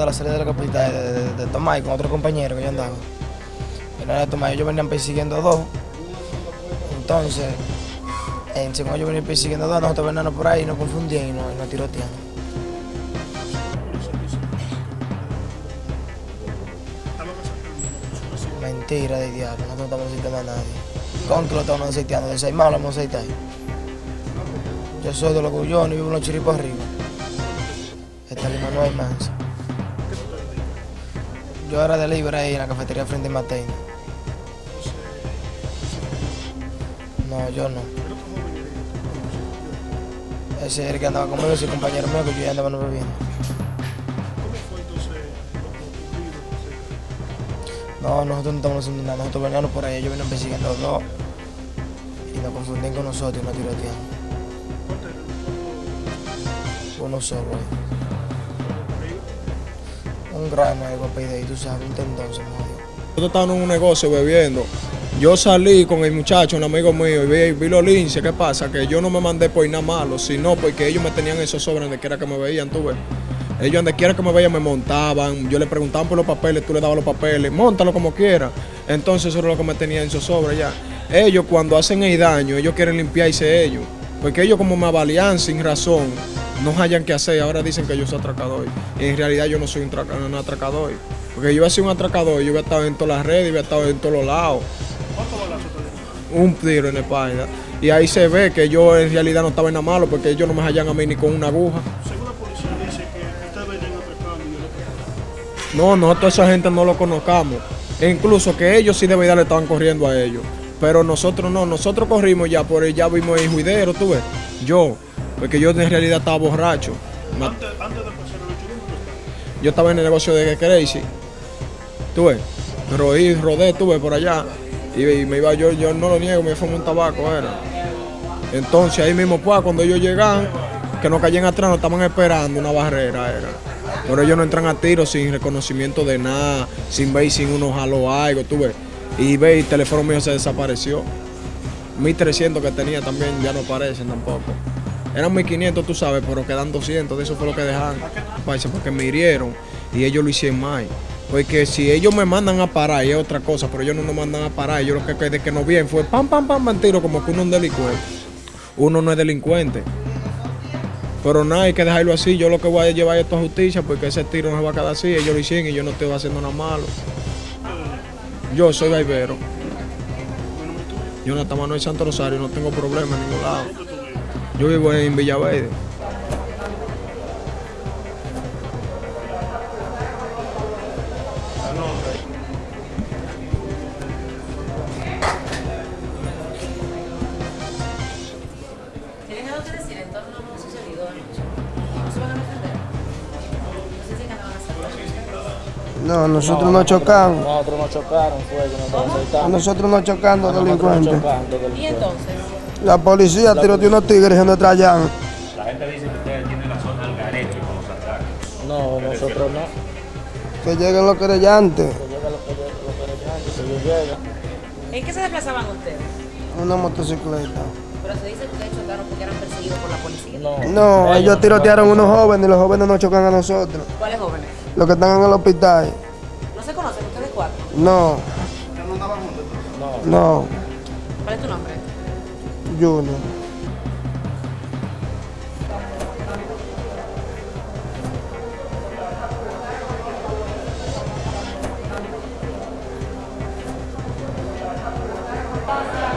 de la salida de la capital, de, de, de con otro compañero que yo andaba. En de Tomás, ellos venían persiguiendo dos. Entonces, en según ellos venían persiguiendo dos, nosotros veníamos por ahí y nos confundían y nos, nos tiroteaban. Mentira de diablo, nosotros no estamos aceitando a nadie. ¿Con que lo estamos aceiteando? De seis malos vamos a aceitar. Yo soy de los Gullones y vivo en los chiripos arriba. Lima no hay más. Yo era de libre ahí en la cafetería frente a Mateina. No, yo no. Ese es el que andaba conmigo, ese compañero mío que yo ya andaba no bebiendo. No, nosotros no estamos haciendo nada, nosotros veníamos por ahí, ellos venían persiguiendo a dos y nos confundían con nosotros y nos tirotean. Uno solo. eh. Un grano de ahí, tú sabes, un tendón se. Nosotros estábamos en un negocio bebiendo. Yo salí con el muchacho, un amigo mío, y vi, vi los linces. ¿Qué pasa? Que yo no me mandé por nada malo, sino porque ellos me tenían esos sobres donde quiera que me veían, tú ves. Ellos donde quiera que me veían me montaban, yo le preguntaban por los papeles, tú le dabas los papeles, montalo como quiera. Entonces eso era lo que me tenían esos sobres ya. Ellos cuando hacen el daño, ellos quieren limpiarse ellos. Porque ellos como me avalían sin razón, no hayan que hacer, ahora dicen que yo soy atracador. Y en realidad yo no soy un, traca- un atracador. Porque yo voy a ser un atracador, yo voy a estar en todas las redes, yo voy a estar en todos los lados. Un tiro en la espalda. Y ahí se ve que yo en realidad no estaba en nada malo porque ellos no me hallan a mí ni con una aguja. Según la policía dice que ustedes venían atracando y No, nosotros esa gente no lo conozcamos. E incluso que ellos sí de verdad le estaban corriendo a ellos. Pero nosotros no, nosotros corrimos ya por ya vimos el juidero, tú ves. Yo, porque yo en realidad estaba borracho. Antes, antes de pasar el. Yo estaba en el negocio de Crazy. Tú ves. Ahí rodé, tú ves, por allá. Y, y me iba yo, yo no lo niego, me fumé un tabaco, era. Entonces ahí mismo, pues, cuando ellos llegan, que nos caían atrás, nos estaban esperando una barrera, era. Pero ellos no entran a tiro sin reconocimiento de nada, sin ver sin uno jaló algo, tú ves. Y ve, el teléfono mío se desapareció. 1300 que tenía también ya no aparecen tampoco. Eran 1500, tú sabes, pero quedan 200, de eso fue lo que dejaron. Porque me hirieron y ellos lo hicieron mal. Porque si ellos me mandan a parar, y es otra cosa, pero ellos no nos mandan a parar. Ellos lo que de que nos bien fue pam, pam, pam, pam, tiro, como que uno es un delincuente. Uno no es delincuente. Pero nada, hay que dejarlo así. Yo lo que voy a llevar esto a justicia, porque ese tiro no se va a quedar así. Ellos lo hicieron y yo no estoy haciendo nada malo. Yo soy baibero. Yo no estamos en Santo Rosario, no tengo problema en ningún lado. Yo vivo en Villaverde. ¿Tienen algo que decir en torno a lo sucedido anoche? ¿No se van a defender? No. No, nosotros no chocamos. Nosotros nos chocaron, fue que nos nosotros no chocando Nosotros delincuentes. ¿Y entonces? La policía tiroteó unos tigres en nuestra llana. La gente dice que ustedes tienen la zona al garete con los ataques. No, nosotros no. Que lleguen los querellantes. Que llega lo que lo querellantes, que llegan. ¿En qué se desplazaban ustedes? Una motocicleta. Pero se dice que ustedes chocaron porque eran perseguidos por la policía. No, No, ellos tirotearon unos jóvenes y los jóvenes no chocan a nosotros. ¿Cuáles jóvenes? Los que están en el hospital. ¿No se conocen ustedes cuatro? No, no, ¿Cuál es tu nombre? Junior. Pasa.